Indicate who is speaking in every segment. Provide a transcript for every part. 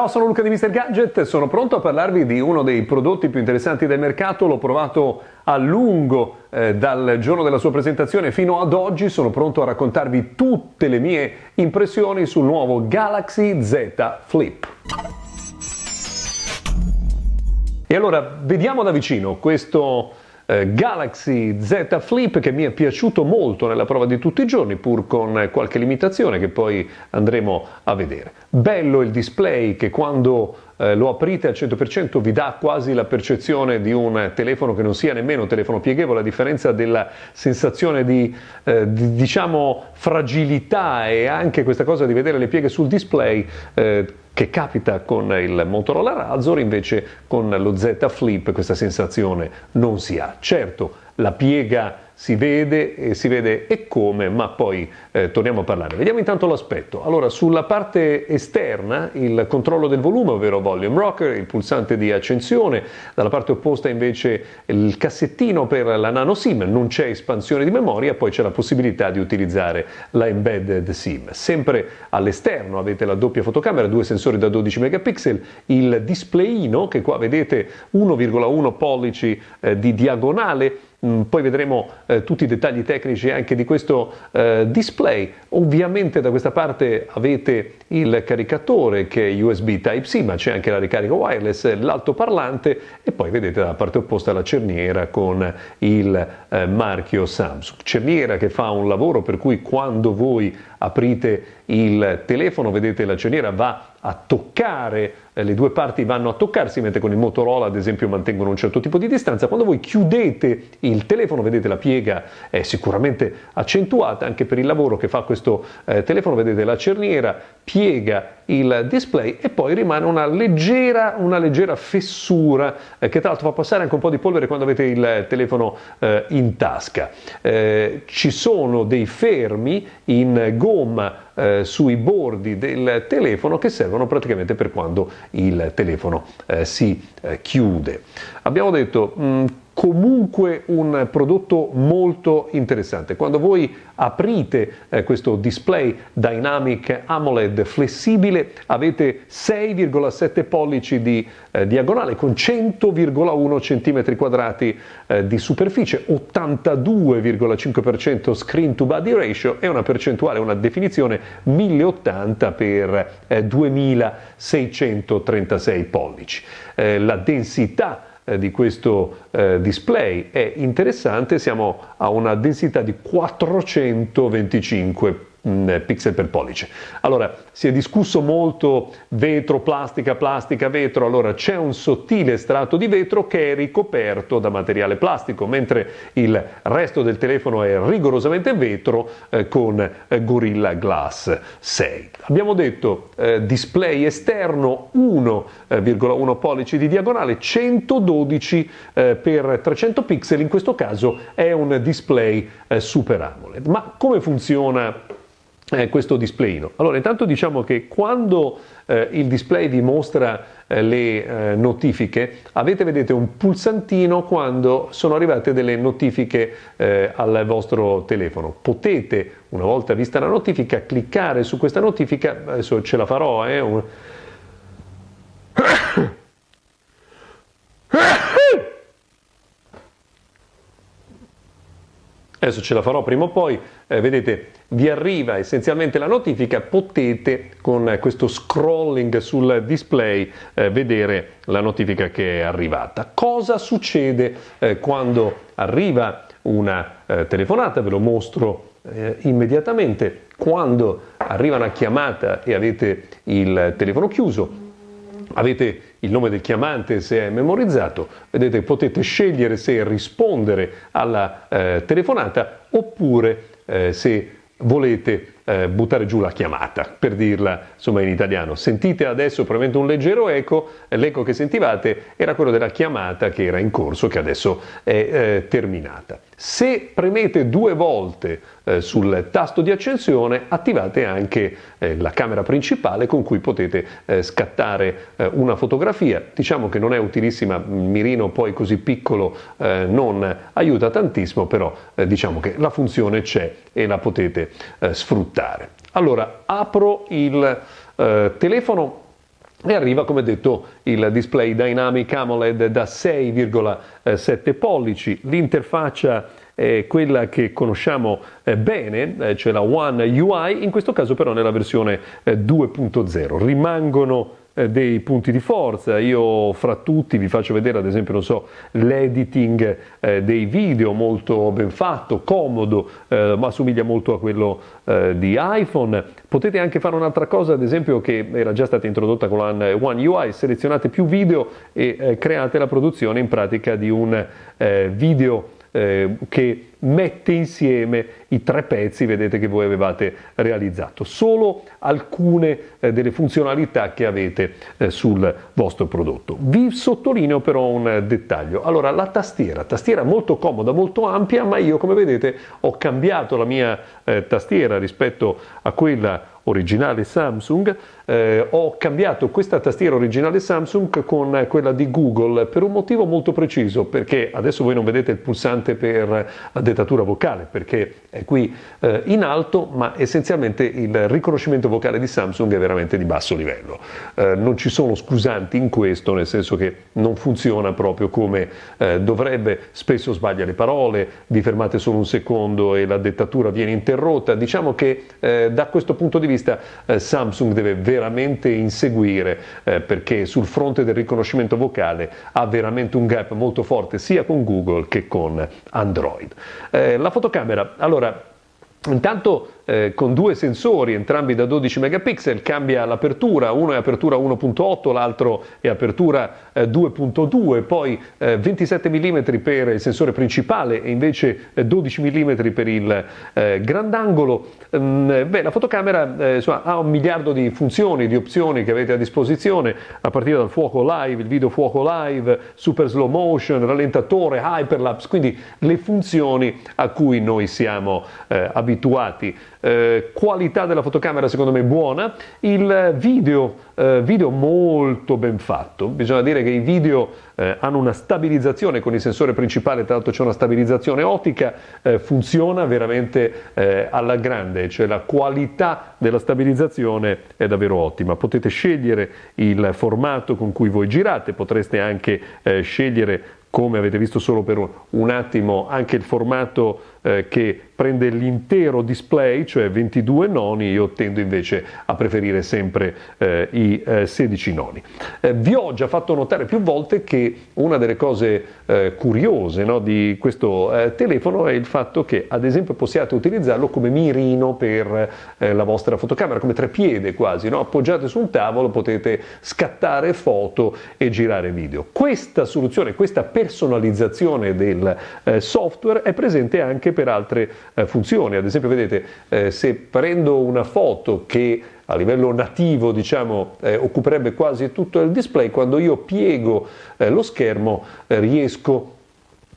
Speaker 1: Ciao, sono Luca di Mr. Gadget, sono pronto a parlarvi di uno dei prodotti più interessanti del mercato, l'ho provato a lungo eh, dal giorno della sua presentazione fino ad oggi, sono pronto a raccontarvi tutte le mie impressioni sul nuovo Galaxy Z Flip. E allora vediamo da vicino questo eh, Galaxy Z Flip che mi è piaciuto molto nella prova di tutti i giorni pur con qualche limitazione che poi andremo a vedere. Bello il display che quando eh, lo aprite al 100% vi dà quasi la percezione di un telefono che non sia nemmeno un telefono pieghevole a differenza della sensazione di, eh, di diciamo fragilità e anche questa cosa di vedere le pieghe sul display eh, che capita con il Motorola Razor, invece con lo Z Flip questa sensazione non si ha. Certo, la piega si vede e si vede e come, ma poi eh, torniamo a parlare. Vediamo intanto l'aspetto. Allora, sulla parte esterna il controllo del volume, ovvero volume rocker, il pulsante di accensione, dalla parte opposta invece il cassettino per la nano SIM, non c'è espansione di memoria, poi c'è la possibilità di utilizzare la embedded SIM. Sempre all'esterno avete la doppia fotocamera, due sensori da 12 megapixel, il displayino che qua vedete 1,1 pollici eh, di diagonale poi vedremo eh, tutti i dettagli tecnici anche di questo eh, display. Ovviamente da questa parte avete il caricatore che è USB Type-C, ma c'è anche la ricarica wireless, l'altoparlante e poi vedete dalla parte opposta la cerniera con il eh, marchio Samsung. Cerniera che fa un lavoro per cui quando voi aprite il telefono, vedete la cerniera va a toccare, eh, le due parti vanno a toccarsi, mentre con il Motorola ad esempio mantengono un certo tipo di distanza. Quando voi chiudete il telefono, vedete la piega è sicuramente accentuata anche per il lavoro che fa questo eh, telefono, vedete la cerniera piega il display e poi rimane una leggera, una leggera fessura eh, che tra l'altro fa passare anche un po' di polvere quando avete il telefono eh, in tasca. Eh, ci sono dei fermi in gomma eh, sui bordi del telefono che servono praticamente per quando il telefono eh, si eh, chiude. Abbiamo detto mh, mm, comunque un prodotto molto interessante. Quando voi aprite eh, questo display Dynamic AMOLED flessibile avete 6,7 pollici di eh, diagonale con 100,1 cm quadrati eh, di superficie, 82,5% screen to body ratio e una percentuale, una definizione 1080 per 2636 pollici. Eh, la densità eh, di questo eh, display. È interessante, siamo a una densità di 425 Mm, pixel per pollice. Allora, si è discusso molto vetro, plastica, plastica, vetro, allora c'è un sottile strato di vetro che è ricoperto da materiale plastico, mentre il resto del telefono è rigorosamente vetro eh, con eh, Gorilla Glass 6. Abbiamo detto eh, display esterno 1,1 pollici di diagonale, 112 eh, per 300 pixel, in questo caso è un display eh, Super AMOLED. Ma come funziona eh, questo displayino. Allora, intanto diciamo che quando eh, il display vi mostra eh, le eh, notifiche, avete vedete un pulsantino quando sono arrivate delle notifiche eh, al vostro telefono. Potete, una volta vista la notifica, cliccare su questa notifica, adesso ce la farò, eh, un... adesso ce la farò prima o poi, eh, vedete vi arriva essenzialmente la notifica, potete con questo scrolling sul display eh, vedere la notifica che è arrivata. Cosa succede eh, quando arriva una eh, telefonata? Ve lo mostro eh, immediatamente. Quando arriva una chiamata e avete il telefono chiuso, avete il nome del chiamante se è memorizzato, vedete potete scegliere se rispondere alla eh, telefonata oppure eh, se volete eh, buttare giù la chiamata, per dirla insomma in italiano. Sentite adesso probabilmente un leggero eco, l'eco che sentivate era quello della chiamata che era in corso, che adesso è eh, terminata. Se premete due volte eh, sul tasto di accensione attivate anche eh, la camera principale con cui potete eh, scattare eh, una fotografia. Diciamo che non è utilissima, il mirino poi così piccolo non aiuta tantissimo, però diciamo che la funzione c'è e la potete sfruttare. Allora, apro il telefono e arriva come detto il display Dynamic AMOLED da 6,7 pollici, l'interfaccia è quella che conosciamo eh, bene, eh, cioè la One UI, in questo caso però nella versione 2.0. Rimangono eh, dei punti di forza. Io fra tutti vi faccio vedere ad esempio so, l'editing eh, dei video molto ben fatto, comodo, eh, ma assomiglia molto a quello eh, di iPhone. Potete anche fare un'altra cosa ad esempio che era già stata introdotta con la One UI, selezionate più video e eh, create la produzione in pratica di un eh, che mette insieme i tre pezzi vedete che voi avevate realizzato, solo alcune eh, delle funzionalità che avete eh, sul vostro prodotto. Vi sottolineo però un dettaglio, allora la tastiera, tastiera molto comoda, molto ampia, ma io come vedete ho cambiato la mia eh, tastiera rispetto a quella originale Samsung, eh, ho cambiato questa tastiera originale Samsung con quella di Google per un motivo molto preciso, perché adesso voi non vedete il pulsante per la dettatura vocale, perché è qui eh, in alto, ma essenzialmente il riconoscimento vocale di Samsung è veramente di basso livello. Eh, non ci sono scusanti in questo, nel senso che non funziona proprio come eh, dovrebbe, spesso sbaglia le parole, vi fermate solo un secondo e la dettatura viene interrotta. Diciamo che eh, da questo punto di vista eh, Samsung deve veramente inseguire eh, perché sul fronte del riconoscimento vocale ha veramente un gap molto forte sia con Google che con Android. Eh, la fotocamera, allora Intanto eh, con due sensori, entrambi da 12 megapixel, cambia l'apertura, uno è apertura 1.8, l'altro è apertura eh, 2.2, poi eh, 27 mm per il sensore principale e invece 12 eh, mm per il eh, grandangolo. Mm, beh, la fotocamera eh, insomma, ha un miliardo di funzioni, di opzioni che avete a disposizione, a partire dal fuoco live, il video fuoco live, super slow motion, rallentatore, hyperlapse, quindi le funzioni a cui noi siamo abituati abituati. Eh, qualità della fotocamera secondo me buona, il video, eh, video molto ben fatto, bisogna dire che i video eh, hanno una stabilizzazione con il sensore principale, tra l'altro c'è una stabilizzazione ottica, eh, funziona veramente eh, alla grande, cioè la qualità della stabilizzazione è davvero ottima. Potete scegliere il formato con cui voi girate, potreste anche eh, scegliere come avete visto solo per un attimo anche il formato eh, che prende l'intero display, cioè 22 noni, io tendo invece a preferire sempre eh, i eh, 16 noni. Vi ho già fatto notare più volte che una delle cose eh, curiose no, di questo eh, telefono è il fatto che ad esempio possiate utilizzarlo come mirino per la vostra fotocamera, come trepiede quasi, no? appoggiate su un tavolo potete scattare foto e girare video. Questa soluzione, questa personalizzazione del software è presente anche anche per altre eh, funzioni. Ad esempio, vedete, eh, se prendo una foto che a livello nativo diciamo, eh, occuperebbe quasi tutto il display, quando io piego eh, lo schermo eh, riesco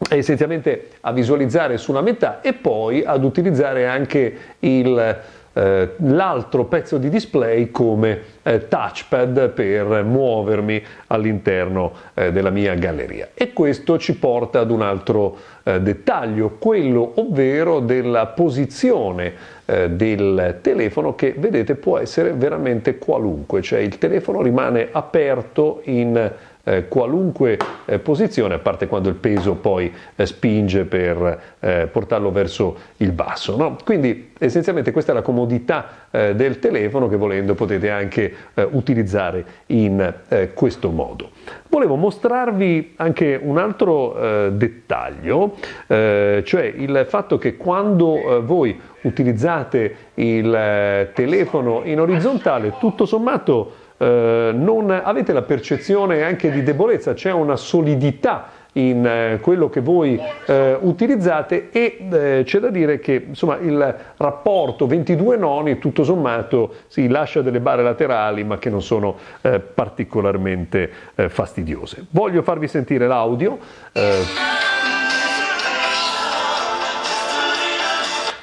Speaker 1: essenzialmente a visualizzare su una metà e poi ad utilizzare anche eh, l'altro pezzo di display come eh, touchpad per muovermi all'interno eh, della mia galleria. E questo ci porta ad un altro eh, dettaglio, quello ovvero della posizione eh, del telefono che vedete può essere veramente qualunque, cioè il telefono rimane aperto in eh, qualunque eh, posizione, a parte quando il peso poi eh, spinge per eh, portarlo verso il basso. No? Quindi essenzialmente questa è la comodità eh, del telefono che volendo potete anche eh, utilizzare in questo modo. Volevo mostrarvi anche un altro dettaglio, cioè il fatto che quando voi utilizzate il telefono in orizzontale, tutto sommato eh, non avete la percezione anche di debolezza, c'è una solidità in eh, quello che voi eh, utilizzate e eh, c'è da dire che insomma, il rapporto 22 noni tutto sommato si lascia delle barre laterali ma che non sono eh, particolarmente eh, fastidiose. Voglio farvi sentire l'audio.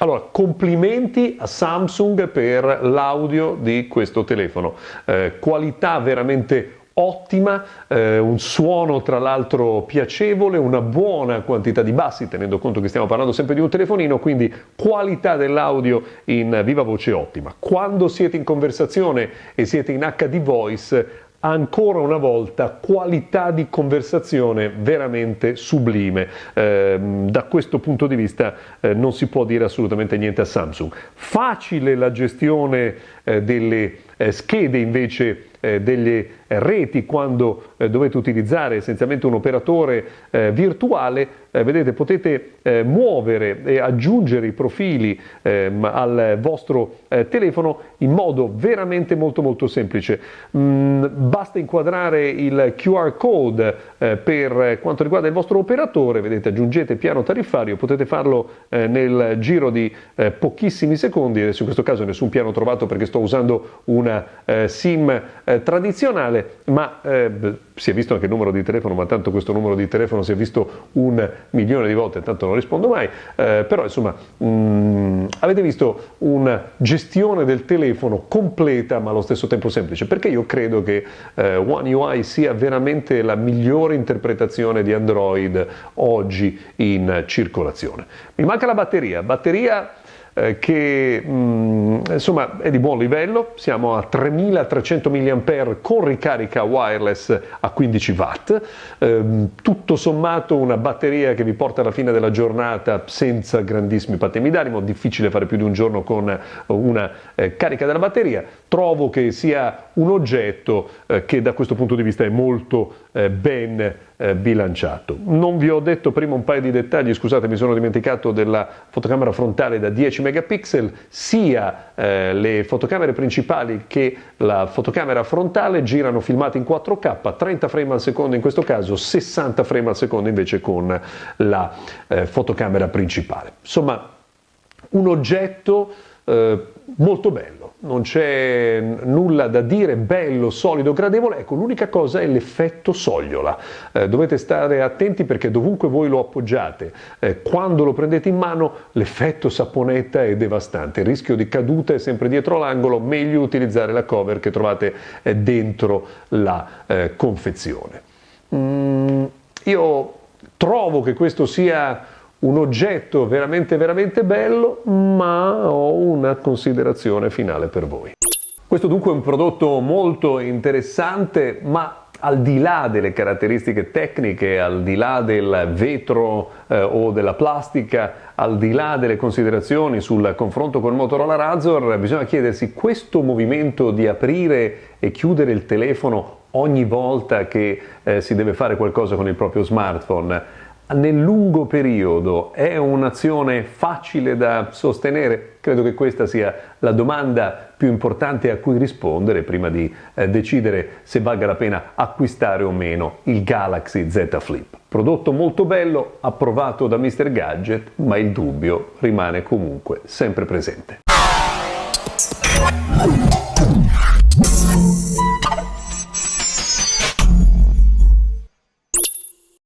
Speaker 1: Allora, complimenti a Samsung per l'audio di questo telefono, eh, qualità veramente ottima, eh, un suono tra l'altro piacevole, una buona quantità di bassi, tenendo conto che stiamo parlando sempre di un telefonino, quindi qualità dell'audio in viva voce ottima. Quando siete in conversazione e siete in HD voice, ancora una volta qualità di conversazione veramente sublime. Eh, da questo punto di vista eh, non si può dire assolutamente niente a Samsung. Facile la gestione eh, delle eh, schede invece eh, delle reti quando eh, dovete utilizzare essenzialmente un operatore eh, virtuale, eh, vedete potete muovere e aggiungere i profili ehm, al vostro telefono in modo veramente molto molto semplice. Mm, basta inquadrare il QR code per quanto riguarda il vostro operatore, vedete aggiungete piano tariffario, potete farlo nel giro di pochissimi secondi, adesso in questo caso nessun piano trovato perché sto usando una SIM tradizionale, ma eh, si è visto anche il numero di telefono, ma tanto questo numero di telefono si è visto un milione di volte, tanto non rispondo mai, eh, però insomma mh, mm, avete visto una gestione del telefono completa ma allo stesso tempo semplice, perché io credo che eh, One UI sia veramente la migliore interpretazione di Android oggi in circolazione. Mi manca la batteria, batteria eh, che mh, mm, insomma è di buon livello, siamo a 3300 mAh con ricarica wireless a 15 watt, eh, tutto sommato una batteria che vi porta alla fine della giornata senza grandissimi patemi d'animo, difficile fare più di un giorno con una eh, carica della batteria, trovo che sia un oggetto eh, che da questo punto di vista è molto eh, ben eh, bilanciato. Non vi ho detto prima un paio di dettagli, scusate mi sono dimenticato della fotocamera frontale da 10 megapixel, sia eh, le fotocamere principali che la fotocamera frontale girano filmati in 4K, 30 frame al secondo in questo caso, 60 frame al secondo invece con la eh, fotocamera principale. Insomma, un oggetto molto bello non c'è nulla da dire, bello, solido, gradevole, ecco l'unica cosa è l'effetto sogliola, eh, dovete stare attenti perché dovunque voi lo appoggiate, eh, quando lo prendete in mano l'effetto saponetta è devastante, il rischio di caduta è sempre dietro l'angolo, meglio utilizzare la cover che trovate eh, dentro la eh, confezione. Mm, io trovo che questo sia un oggetto veramente veramente bello, ma ho una considerazione finale per voi. Questo dunque è un prodotto molto interessante, ma al di là delle caratteristiche tecniche, al di là del vetro eh, o della plastica, al di là delle considerazioni sul confronto con il Motorola Razor, bisogna chiedersi questo movimento di aprire e chiudere il telefono ogni volta che eh, si deve fare qualcosa con il proprio smartphone nel lungo periodo è un'azione facile da sostenere? Credo che questa sia la domanda più importante a cui rispondere prima di eh, decidere se valga la pena acquistare o meno il Galaxy Z Flip. Prodotto molto bello, approvato da Mr. Gadget, ma il dubbio rimane comunque sempre presente.